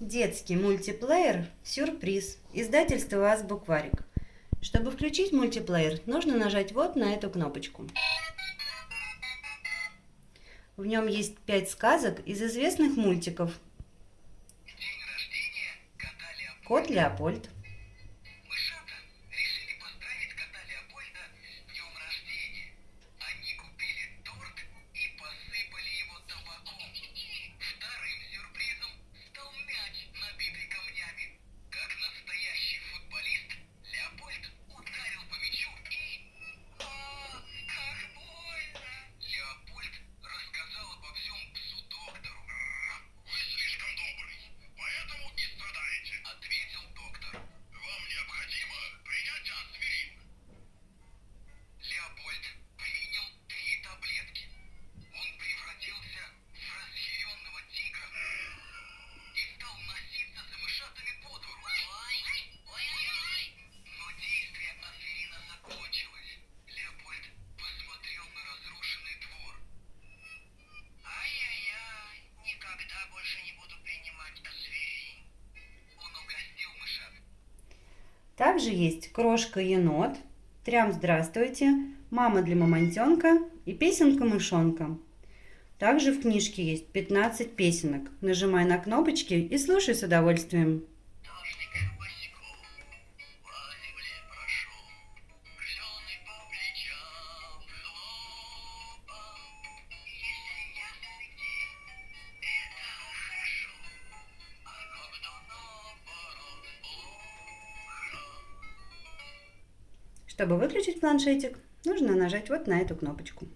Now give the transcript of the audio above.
Детский мультиплеер «Сюрприз». Издательство «Азбукварик». Чтобы включить мультиплеер, нужно нажать вот на эту кнопочку. В нем есть пять сказок из известных мультиков. Кот Леопольд. Также есть крошка-енот, трям здравствуйте, мама для мамонтенка и песенка мышонка. Также в книжке есть 15 песенок. Нажимай на кнопочки и слушай с удовольствием. Чтобы выключить планшетик, нужно нажать вот на эту кнопочку.